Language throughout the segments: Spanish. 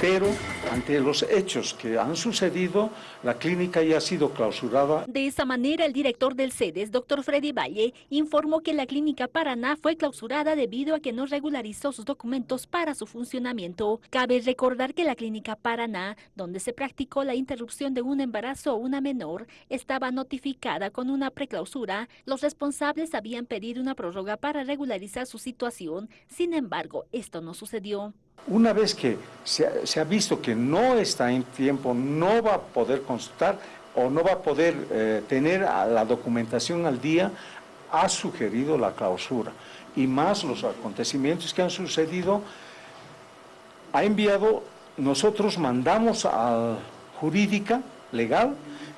pero ante los hechos que han sucedido, la clínica ya ha sido clausurada. De esa manera, el director del CEDES, doctor Freddy Valle, informó que la clínica Paraná fue clausurada debido a que no regularizó sus documentos para su funcionamiento. Cabe recordar que la clínica Paraná, donde se practicó la interrupción de un embarazo o una menor, estaba notificada con una preclausura. Los responsables habían pedido una prórroga para regularizar su situación, sin embargo, esto no sucedió. Una vez que se ha, visto que no está en tiempo, no va a poder consultar o no va a poder eh, tener la documentación al día, ha sugerido la clausura. Y más los acontecimientos que han sucedido, ha enviado, nosotros mandamos a jurídica, legal,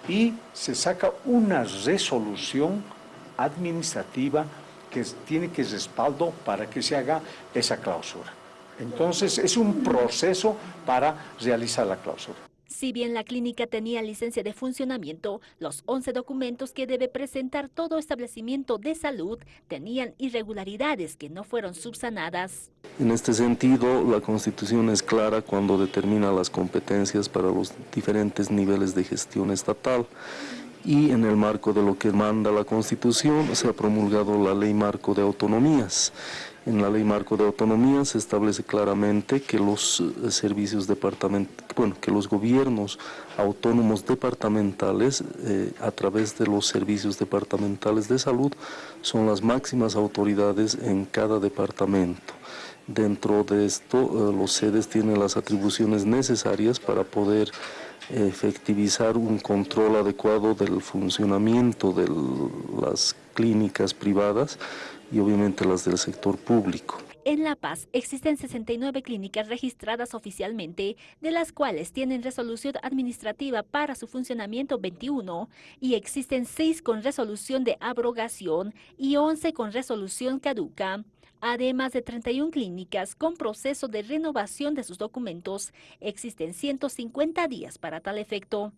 y se saca una resolución administrativa que tiene que respaldo para que se haga esa clausura. Entonces es un proceso para realizar la cláusula. Si bien la clínica tenía licencia de funcionamiento, los 11 documentos que debe presentar todo establecimiento de salud tenían irregularidades que no fueron subsanadas. En este sentido, la Constitución es clara cuando determina las competencias para los diferentes niveles de gestión estatal y en el marco de lo que manda la Constitución se ha promulgado la Ley Marco de Autonomías. En la Ley Marco de Autonomías se establece claramente que los eh, servicios departamentales, bueno, que los gobiernos autónomos departamentales, eh, a través de los servicios departamentales de salud, son las máximas autoridades en cada departamento. Dentro de esto, eh, los sedes tienen las atribuciones necesarias para poder efectivizar un control adecuado del funcionamiento de las clínicas privadas y obviamente las del sector público. En La Paz existen 69 clínicas registradas oficialmente, de las cuales tienen resolución administrativa para su funcionamiento 21 y existen 6 con resolución de abrogación y 11 con resolución caduca. Además de 31 clínicas con proceso de renovación de sus documentos, existen 150 días para tal efecto.